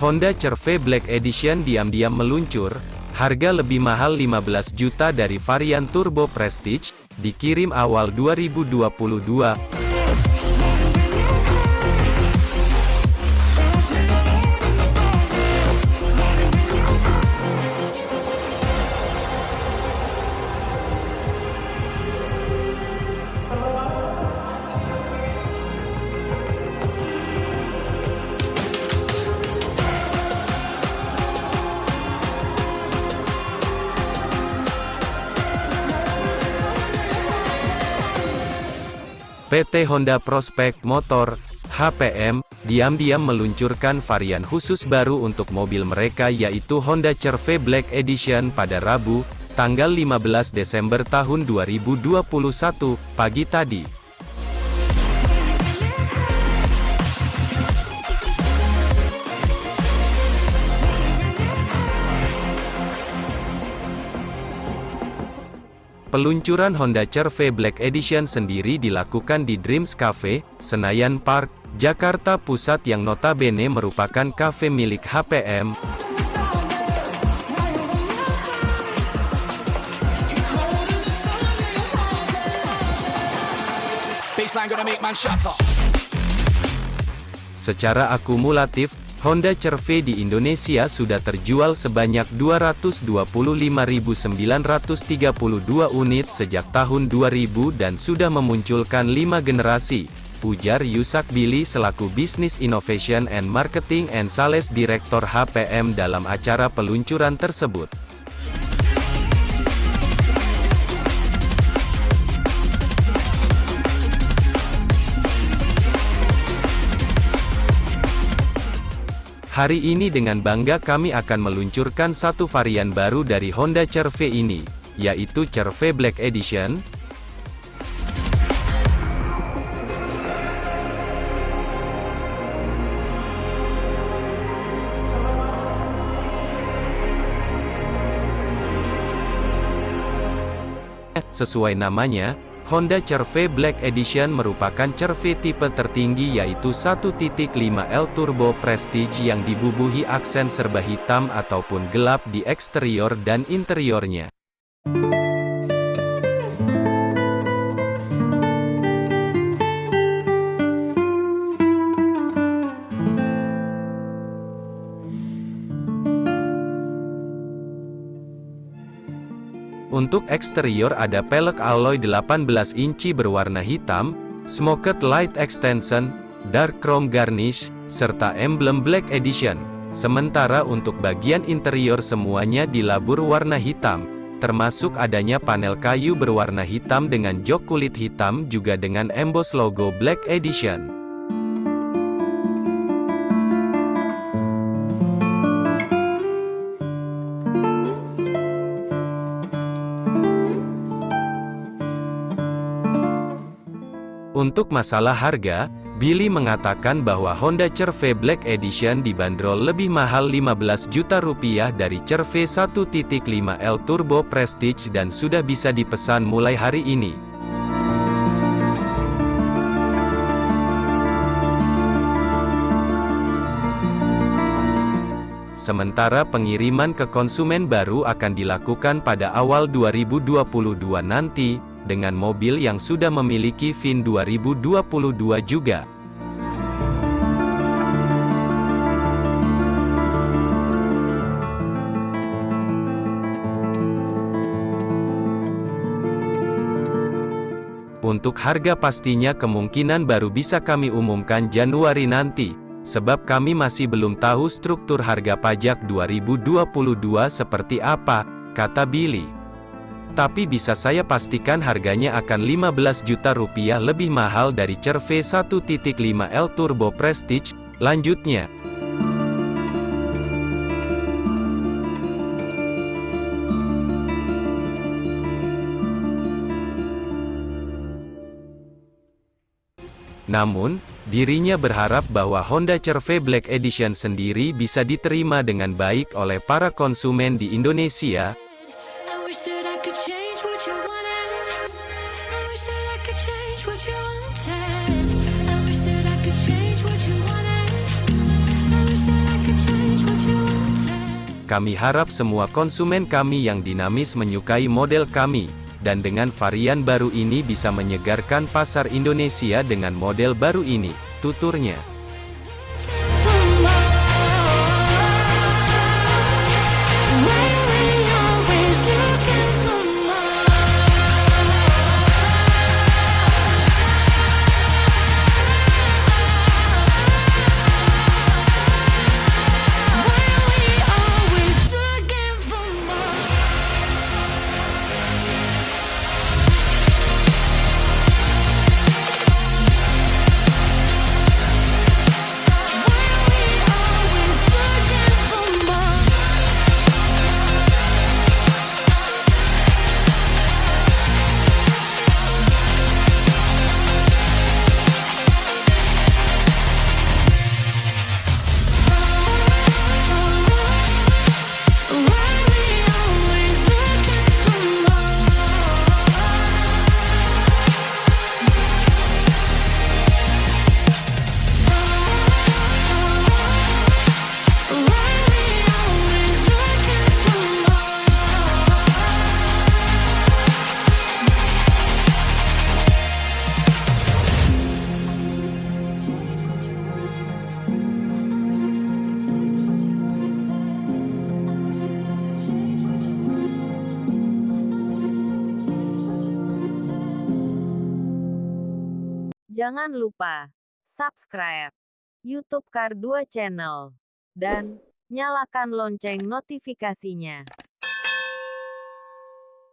Honda CR-V Black Edition diam-diam meluncur, harga lebih mahal 15 juta dari varian Turbo Prestige, dikirim awal 2022. PT Honda Prospect Motor, HPM, diam-diam meluncurkan varian khusus baru untuk mobil mereka yaitu Honda CR-V Black Edition pada Rabu, tanggal 15 Desember tahun 2021, pagi tadi. Peluncuran Honda CR-V Black Edition sendiri dilakukan di Dreams Cafe, Senayan Park, Jakarta Pusat yang notabene merupakan kafe milik HPM. Secara akumulatif, Honda CR-V di Indonesia sudah terjual sebanyak 225.932 unit sejak tahun 2000 dan sudah memunculkan 5 generasi, ujar Yusak Billy selaku Business Innovation and Marketing and Sales Director HPM dalam acara peluncuran tersebut. Hari ini dengan bangga kami akan meluncurkan satu varian baru dari Honda CR-V ini, yaitu CR-V Black Edition. Sesuai namanya, Honda CR-V Black Edition merupakan CR-V tipe tertinggi yaitu 1.5L Turbo Prestige yang dibubuhi aksen serba hitam ataupun gelap di eksterior dan interiornya. Untuk eksterior ada pelek alloy 18 inci berwarna hitam, smoked light extension, dark chrome garnish, serta emblem Black Edition. Sementara untuk bagian interior semuanya dilabur warna hitam, termasuk adanya panel kayu berwarna hitam dengan jok kulit hitam juga dengan emboss logo Black Edition. Untuk masalah harga, Billy mengatakan bahwa Honda CR-V Black Edition dibanderol lebih mahal 15 juta rupiah dari CR-V 1.5L Turbo Prestige dan sudah bisa dipesan mulai hari ini. Sementara pengiriman ke konsumen baru akan dilakukan pada awal 2022 nanti, dengan mobil yang sudah memiliki VIN 2022 juga. Untuk harga pastinya kemungkinan baru bisa kami umumkan Januari nanti, sebab kami masih belum tahu struktur harga pajak 2022 seperti apa, kata Billy. Tapi bisa saya pastikan harganya akan 15 juta rupiah lebih mahal dari CR-V 1.5L Turbo Prestige, lanjutnya. Namun, dirinya berharap bahwa Honda CR-V Black Edition sendiri bisa diterima dengan baik oleh para konsumen di Indonesia, Kami harap semua konsumen kami yang dinamis menyukai model kami, dan dengan varian baru ini bisa menyegarkan pasar Indonesia dengan model baru ini, tuturnya. Jangan lupa subscribe YouTube Kar 2 Channel dan nyalakan lonceng notifikasinya.